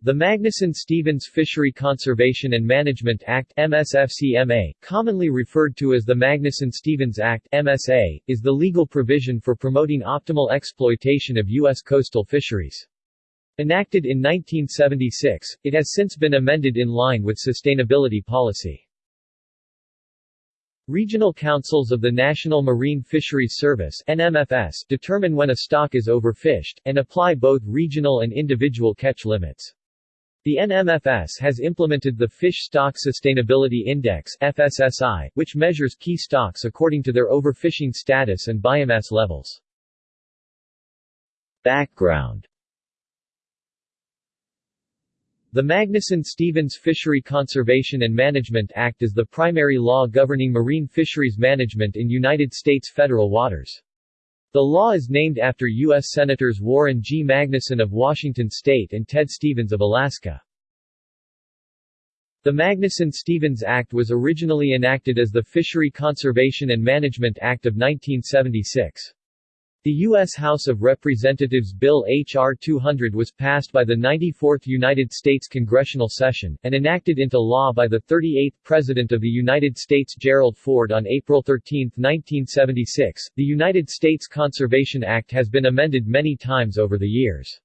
The Magnuson-Stevens Fishery Conservation and Management Act MSFCMA, commonly referred to as the Magnuson-Stevens Act MSA, is the legal provision for promoting optimal exploitation of U.S. coastal fisheries. Enacted in 1976, it has since been amended in line with sustainability policy. Regional councils of the National Marine Fisheries Service NMFS determine when a stock is overfished, and apply both regional and individual catch limits. The NMFS has implemented the Fish Stock Sustainability Index FSSI, which measures key stocks according to their overfishing status and biomass levels. Background The Magnuson-Stevens Fishery Conservation and Management Act is the primary law governing marine fisheries management in United States federal waters. The law is named after U.S. Senators Warren G. Magnuson of Washington State and Ted Stevens of Alaska. The Magnuson-Stevens Act was originally enacted as the Fishery Conservation and Management Act of 1976. The U.S. House of Representatives Bill H.R. 200 was passed by the 94th United States congressional session, and enacted into law by the 38th President of the United States Gerald Ford on April 13, 1976. The United States Conservation Act has been amended many times over the years.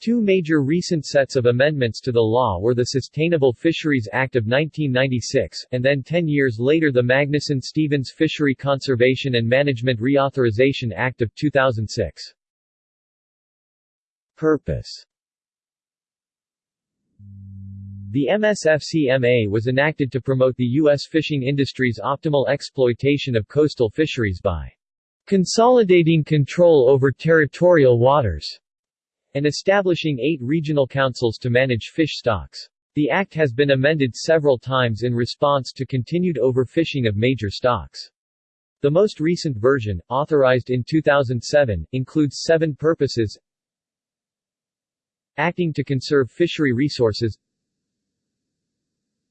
Two major recent sets of amendments to the law were the Sustainable Fisheries Act of 1996, and then ten years later the Magnuson-Stevens Fishery Conservation and Management Reauthorization Act of 2006. Purpose The MSFCMA was enacted to promote the U.S. fishing industry's optimal exploitation of coastal fisheries by consolidating control over territorial waters and establishing eight regional councils to manage fish stocks. The act has been amended several times in response to continued overfishing of major stocks. The most recent version, authorized in 2007, includes seven purposes acting to conserve fishery resources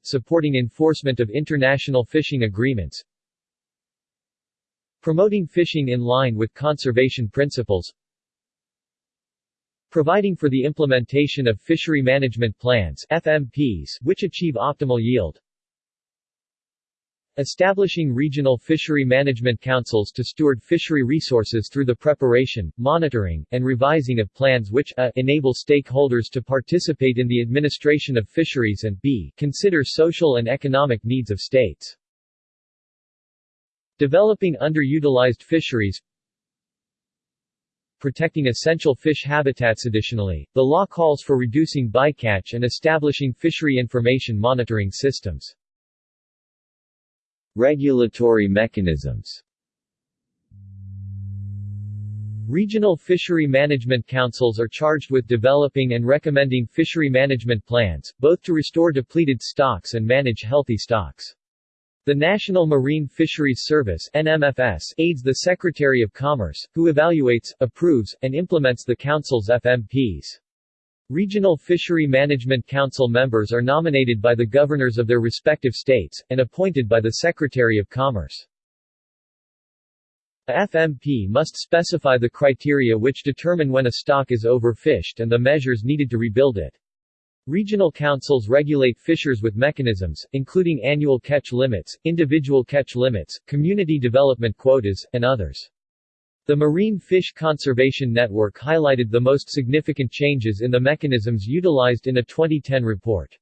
supporting enforcement of international fishing agreements promoting fishing in line with conservation principles providing for the implementation of fishery management plans FMPs, which achieve optimal yield, establishing regional fishery management councils to steward fishery resources through the preparation, monitoring, and revising of plans which a. enable stakeholders to participate in the administration of fisheries and b. consider social and economic needs of states. Developing underutilized fisheries protecting essential fish habitats. Additionally, the law calls for reducing bycatch and establishing fishery information monitoring systems. Regulatory mechanisms Regional fishery management councils are charged with developing and recommending fishery management plans, both to restore depleted stocks and manage healthy stocks. The National Marine Fisheries Service NMFS aids the Secretary of Commerce, who evaluates, approves, and implements the Council's FMPs. Regional Fishery Management Council members are nominated by the governors of their respective states, and appointed by the Secretary of Commerce. A FMP must specify the criteria which determine when a stock is overfished and the measures needed to rebuild it. Regional councils regulate fishers with mechanisms, including annual catch limits, individual catch limits, community development quotas, and others. The Marine Fish Conservation Network highlighted the most significant changes in the mechanisms utilized in a 2010 report.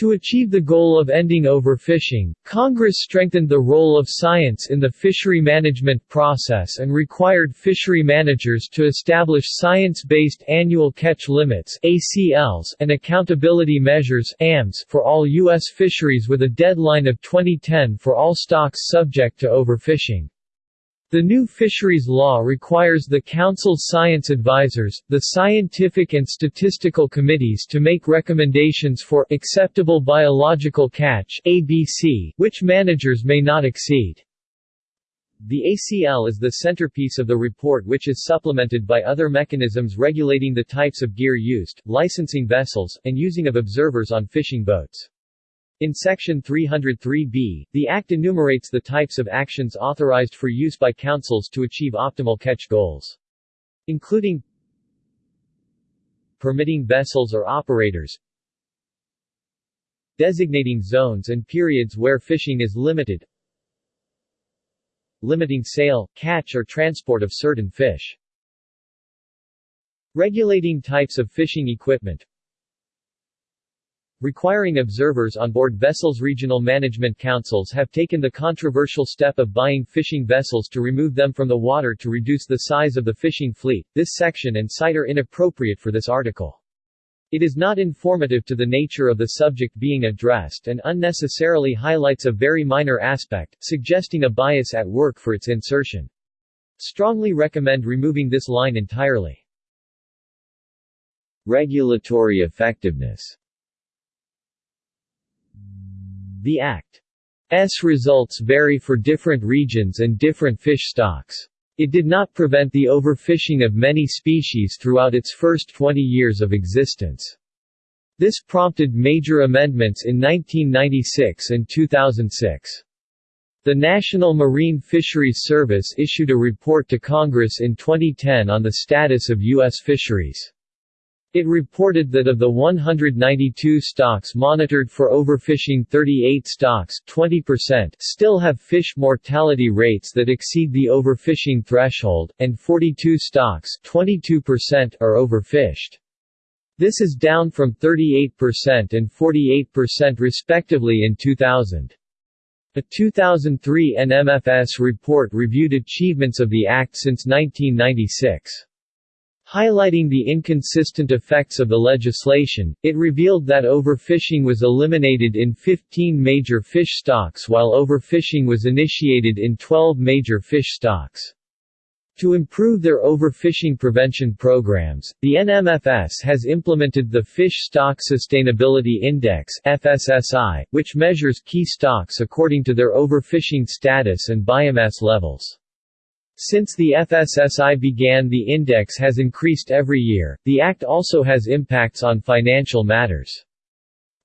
To achieve the goal of ending overfishing, Congress strengthened the role of science in the fishery management process and required fishery managers to establish science-based annual catch limits ACLs and accountability measures AMs for all U.S. fisheries with a deadline of 2010 for all stocks subject to overfishing. The new fisheries law requires the Council's science advisors, the scientific and statistical committees to make recommendations for acceptable biological catch ABC, which managers may not exceed. The ACL is the centerpiece of the report which is supplemented by other mechanisms regulating the types of gear used, licensing vessels, and using of observers on fishing boats. In Section 303b, the Act enumerates the types of actions authorized for use by councils to achieve optimal catch goals. Including permitting vessels or operators Designating zones and periods where fishing is limited Limiting sale, catch or transport of certain fish Regulating types of fishing equipment Requiring observers on board vessels Regional management councils have taken the controversial step of buying fishing vessels to remove them from the water to reduce the size of the fishing fleet. This section and site are inappropriate for this article. It is not informative to the nature of the subject being addressed and unnecessarily highlights a very minor aspect, suggesting a bias at work for its insertion. Strongly recommend removing this line entirely. Regulatory effectiveness the Act's results vary for different regions and different fish stocks. It did not prevent the overfishing of many species throughout its first 20 years of existence. This prompted major amendments in 1996 and 2006. The National Marine Fisheries Service issued a report to Congress in 2010 on the status of U.S. fisheries. It reported that of the 192 stocks monitored for overfishing 38 stocks 20% still have fish mortality rates that exceed the overfishing threshold, and 42 stocks 22% are overfished. This is down from 38% and 48% respectively in 2000. A 2003 NMFS report reviewed achievements of the Act since 1996. Highlighting the inconsistent effects of the legislation, it revealed that overfishing was eliminated in 15 major fish stocks while overfishing was initiated in 12 major fish stocks. To improve their overfishing prevention programs, the NMFS has implemented the Fish Stock Sustainability Index FSSI, which measures key stocks according to their overfishing status and biomass levels. Since the FSSI began the index has increased every year, the Act also has impacts on financial matters.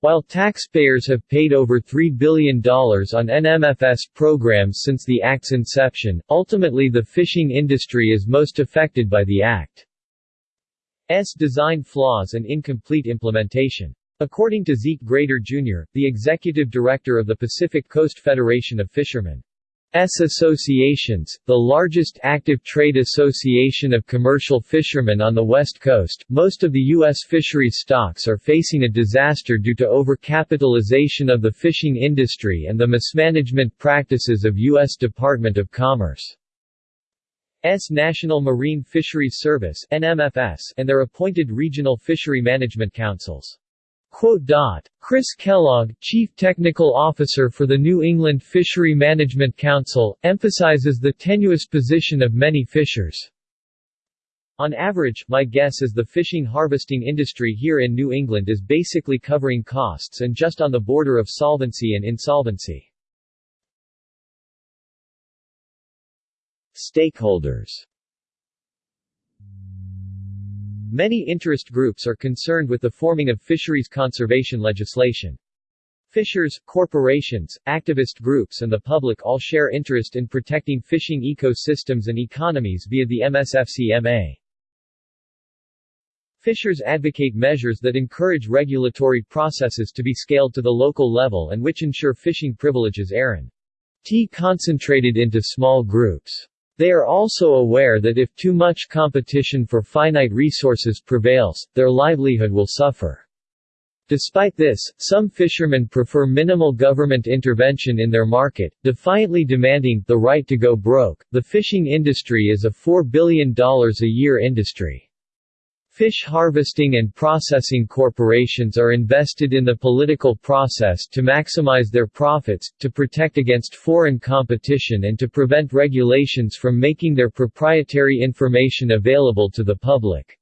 While taxpayers have paid over $3 billion on NMFS programs since the Act's inception, ultimately the fishing industry is most affected by the Act's design flaws and incomplete implementation. According to Zeke Grader Jr., the executive director of the Pacific Coast Federation of Fishermen, S associations, the largest active trade association of commercial fishermen on the West Coast, most of the U.S. fisheries stocks are facing a disaster due to overcapitalization of the fishing industry and the mismanagement practices of U.S. Department of Commerce. S National Marine Fisheries Service and their appointed regional fishery management councils. Chris Kellogg, Chief Technical Officer for the New England Fishery Management Council, emphasizes the tenuous position of many fishers. On average, my guess is the fishing harvesting industry here in New England is basically covering costs and just on the border of solvency and insolvency. Stakeholders Many interest groups are concerned with the forming of fisheries conservation legislation. Fishers, corporations, activist groups and the public all share interest in protecting fishing ecosystems and economies via the MSFCMA. Fishers advocate measures that encourage regulatory processes to be scaled to the local level and which ensure fishing privileges are T concentrated into small groups. They are also aware that if too much competition for finite resources prevails, their livelihood will suffer. Despite this, some fishermen prefer minimal government intervention in their market, defiantly demanding the right to go broke. The fishing industry is a $4 billion a year industry. Fish harvesting and processing corporations are invested in the political process to maximize their profits, to protect against foreign competition and to prevent regulations from making their proprietary information available to the public.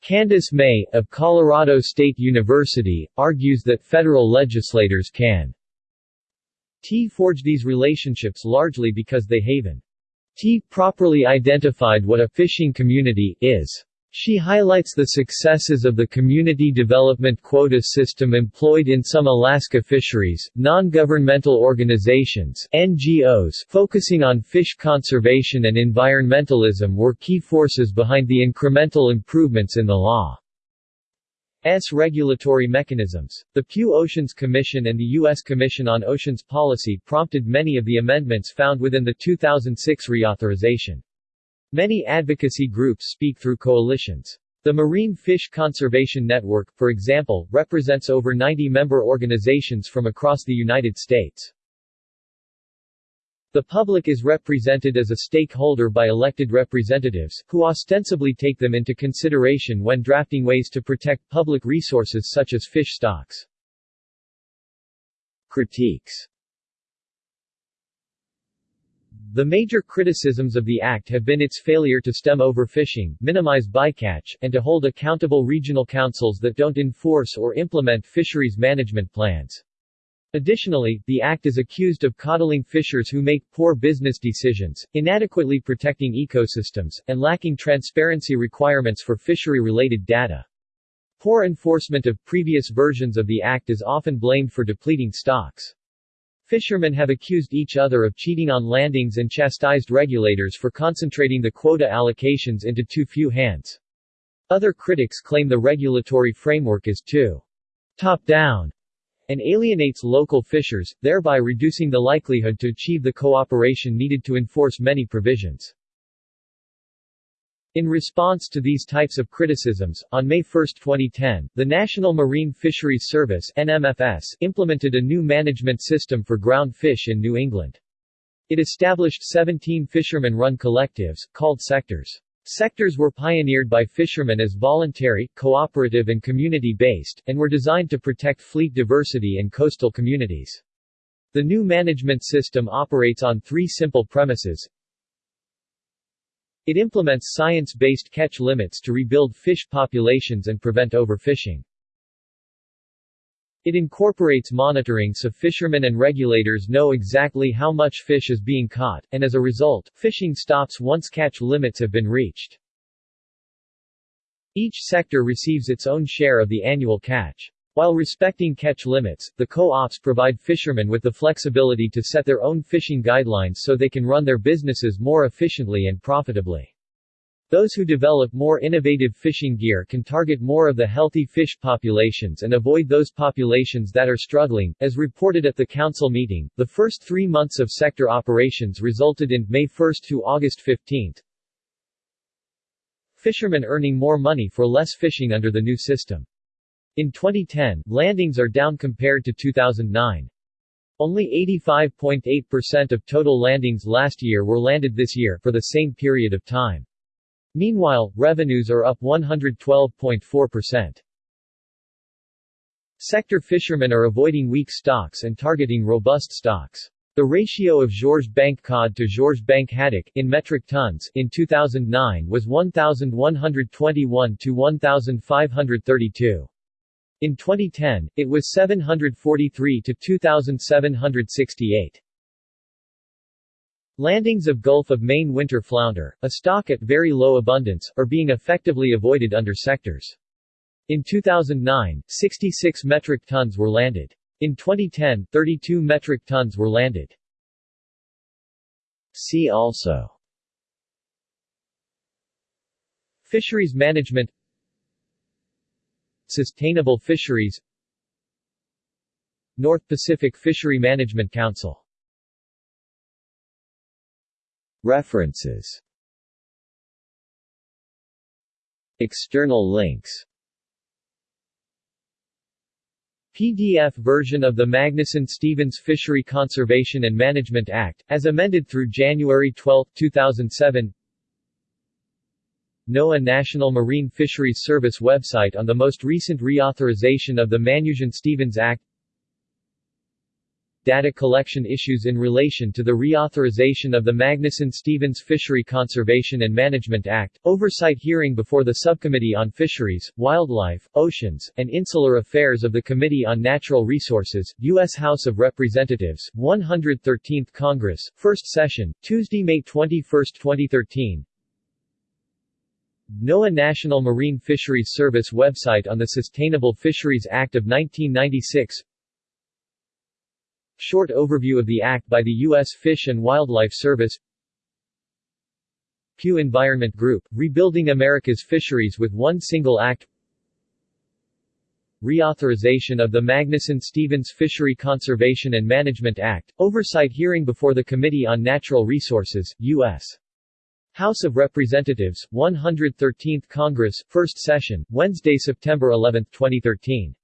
Candace May, of Colorado State University, argues that federal legislators can T forge these relationships largely because they haven't T properly identified what a fishing community is. She highlights the successes of the community development quota system employed in some Alaska fisheries, non-governmental organizations NGOs focusing on fish conservation and environmentalism were key forces behind the incremental improvements in the law. S. regulatory mechanisms. The Pew Oceans Commission and the U.S. Commission on Oceans Policy prompted many of the amendments found within the 2006 reauthorization. Many advocacy groups speak through coalitions. The Marine Fish Conservation Network, for example, represents over 90 member organizations from across the United States. The public is represented as a stakeholder by elected representatives, who ostensibly take them into consideration when drafting ways to protect public resources such as fish stocks. Critiques the major criticisms of the Act have been its failure to stem overfishing, minimize bycatch, and to hold accountable regional councils that don't enforce or implement fisheries management plans. Additionally, the Act is accused of coddling fishers who make poor business decisions, inadequately protecting ecosystems, and lacking transparency requirements for fishery-related data. Poor enforcement of previous versions of the Act is often blamed for depleting stocks. Fishermen have accused each other of cheating on landings and chastised regulators for concentrating the quota allocations into too few hands. Other critics claim the regulatory framework is too top-down and alienates local fishers, thereby reducing the likelihood to achieve the cooperation needed to enforce many provisions. In response to these types of criticisms, on May 1, 2010, the National Marine Fisheries Service NMFS implemented a new management system for ground fish in New England. It established 17 fishermen-run collectives, called sectors. Sectors were pioneered by fishermen as voluntary, cooperative and community-based, and were designed to protect fleet diversity and coastal communities. The new management system operates on three simple premises, it implements science-based catch limits to rebuild fish populations and prevent overfishing. It incorporates monitoring so fishermen and regulators know exactly how much fish is being caught, and as a result, fishing stops once catch limits have been reached. Each sector receives its own share of the annual catch. While respecting catch limits, the co-ops provide fishermen with the flexibility to set their own fishing guidelines so they can run their businesses more efficiently and profitably. Those who develop more innovative fishing gear can target more of the healthy fish populations and avoid those populations that are struggling. As reported at the council meeting, the first three months of sector operations resulted in May 1 to August 15. Fishermen earning more money for less fishing under the new system. In 2010, landings are down compared to 2009. Only 85.8% of total landings last year were landed this year for the same period of time. Meanwhile, revenues are up 112.4%. Sector fishermen are avoiding weak stocks and targeting robust stocks. The ratio of Georges Bank cod to Georges Bank haddock in metric tons in 2009 was 1,121 to 1,532. In 2010, it was 743 to 2,768. Landings of Gulf of Maine winter flounder, a stock at very low abundance, are being effectively avoided under sectors. In 2009, 66 metric tons were landed. In 2010, 32 metric tons were landed. See also Fisheries management Sustainable Fisheries North Pacific Fishery Management Council. References. External links. PDF version of the Magnuson-Stevens Fishery Conservation and Management Act, as amended through January 12, 2007 NOAA National Marine Fisheries Service website on the most recent reauthorization of the Magnuson-Stevens Act Data collection issues in relation to the reauthorization of the Magnuson-Stevens Fishery Conservation and Management Act, oversight hearing before the Subcommittee on Fisheries, Wildlife, Oceans, and Insular Affairs of the Committee on Natural Resources, U.S. House of Representatives, 113th Congress, First Session, Tuesday, May 21, 2013 NOAA National Marine Fisheries Service website on the Sustainable Fisheries Act of 1996 Short overview of the Act by the U.S. Fish and Wildlife Service Pew Environment Group, Rebuilding America's Fisheries with One Single Act reauthorization of the Magnuson-Stevens Fishery Conservation and Management Act, oversight hearing before the Committee on Natural Resources, U.S. House of Representatives, 113th Congress, First Session, Wednesday, September 11, 2013.